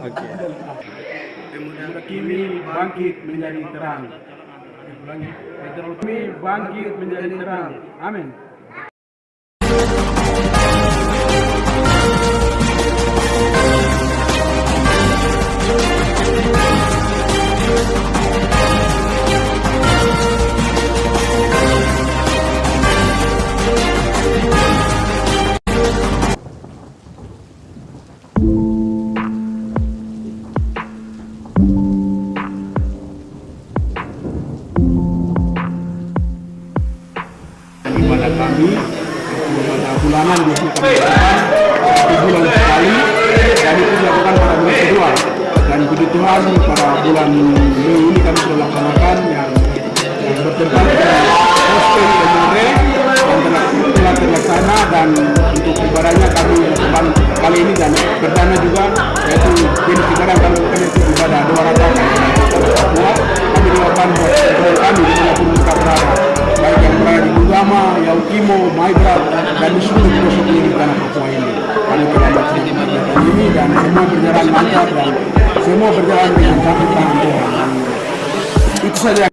Pemuda kini bangkit menjadi terang. Kami bangkit menjadi terang. Amin. Bulanan biasanya kami bulan sekali dan itu dilakukan pada bulan kedua. Dan puji Tuhan pada bulan Mei ini kami sudah laksanakan yang yang bertempat hostel Emore yang telah, telah terlaksana dan untuk ibadahnya kami lakukan kali ini dan perdana juga yaitu jenis ibadah kami lakukan itu ibadah dua rakaat Papua kami doakan buat kami di mana pun mereka berada baik yang berada di Bugama, Yaukimo, Maibrat dan di ini dan semua berjalan lancar dan semua berjalan dengan kaki tangan Tuhan. Itu saja